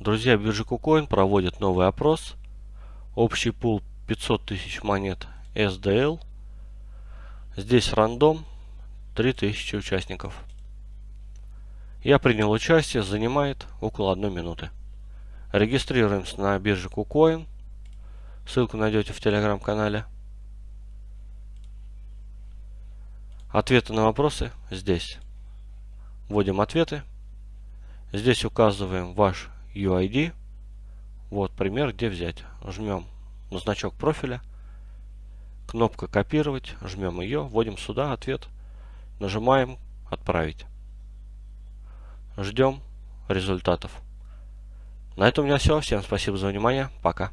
Друзья, биржа KuCoin проводит новый опрос. Общий пул 500 тысяч монет SDL. Здесь рандом 3000 участников. Я принял участие, занимает около 1 минуты. Регистрируемся на бирже KuCoin. Ссылку найдете в телеграм-канале. Ответы на вопросы здесь. Вводим ответы. Здесь указываем ваш UID. Вот пример, где взять. Жмем на значок профиля. Кнопка копировать. Жмем ее. Вводим сюда ответ. Нажимаем отправить. Ждем результатов. На этом у меня все. Всем спасибо за внимание. Пока.